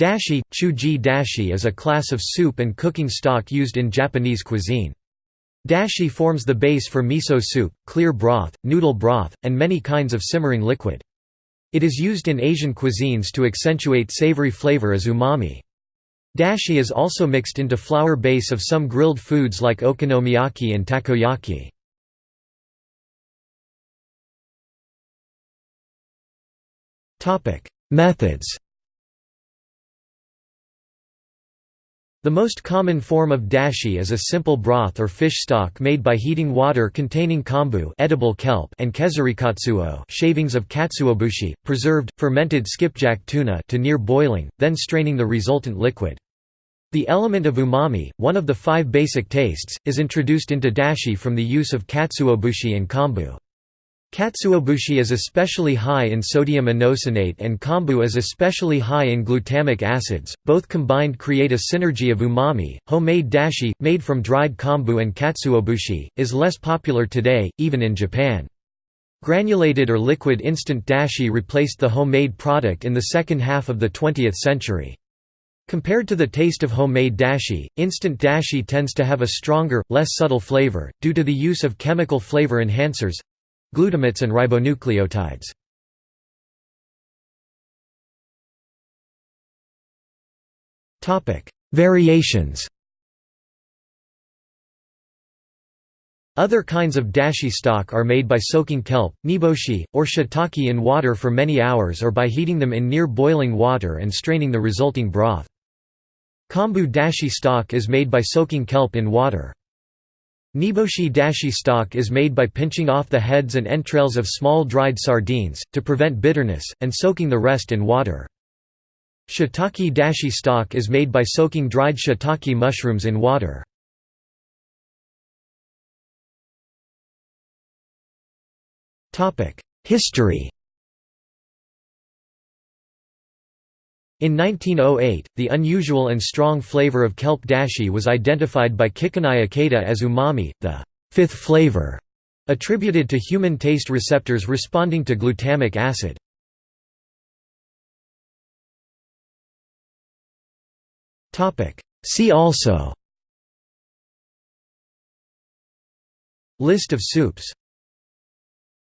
Dashi, chuji dashi is a class of soup and cooking stock used in Japanese cuisine. Dashi forms the base for miso soup, clear broth, noodle broth, and many kinds of simmering liquid. It is used in Asian cuisines to accentuate savory flavor as umami. Dashi is also mixed into flour base of some grilled foods like okonomiyaki and takoyaki. Methods The most common form of dashi is a simple broth or fish stock made by heating water containing kombu edible kelp and kezurikatsuo shavings of katsuobushi, preserved, fermented skipjack tuna to near boiling, then straining the resultant liquid. The element of umami, one of the five basic tastes, is introduced into dashi from the use of katsuobushi and kombu. Katsuobushi is especially high in sodium inosinate and kombu is especially high in glutamic acids, both combined create a synergy of umami. Homemade dashi, made from dried kombu and katsuobushi, is less popular today, even in Japan. Granulated or liquid instant dashi replaced the homemade product in the second half of the 20th century. Compared to the taste of homemade dashi, instant dashi tends to have a stronger, less subtle flavor, due to the use of chemical flavor enhancers, glutamates and ribonucleotides. Variations Other kinds of dashi stock are made by soaking kelp, niboshi, or shiitake in water for many hours or by heating them in near boiling water and straining the resulting broth. Kombu dashi stock is made by soaking kelp in water. Niboshi dashi stock is made by pinching off the heads and entrails of small dried sardines, to prevent bitterness, and soaking the rest in water. Shiitake dashi stock is made by soaking dried shiitake mushrooms in water. History In 1908, the unusual and strong flavor of kelp dashi was identified by Kikunae Ikeda as umami, the fifth flavor, attributed to human taste receptors responding to glutamic acid. See also. List of soups